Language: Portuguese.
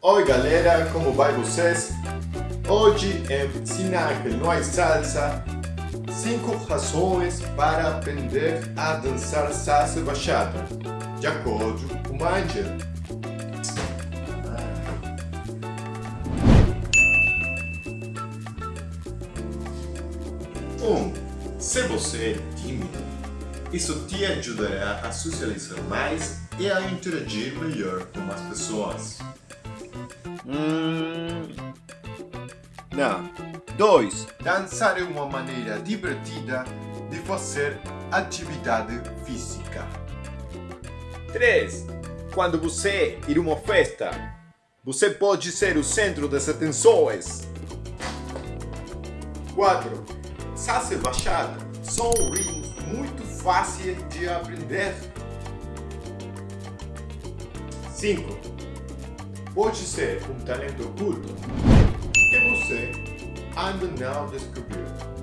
Oi galera, como vai vocês? Hoje em Ensinar que não é salsa 5 razões para aprender a dançar salsa bachata de acordo com a Angela. Um, se você é tímido, isso te ajudará a socializar mais e a interagir melhor com as pessoas. Hum... Não. 2. Dançar é uma maneira divertida de fazer atividade física. 3. Quando você ir a uma festa, você pode ser o centro das atenções. 4. Salsa e bachata são ritmos muito fáceis de aprender. 5. Pode ser um talento oculto que você ainda não descobriu.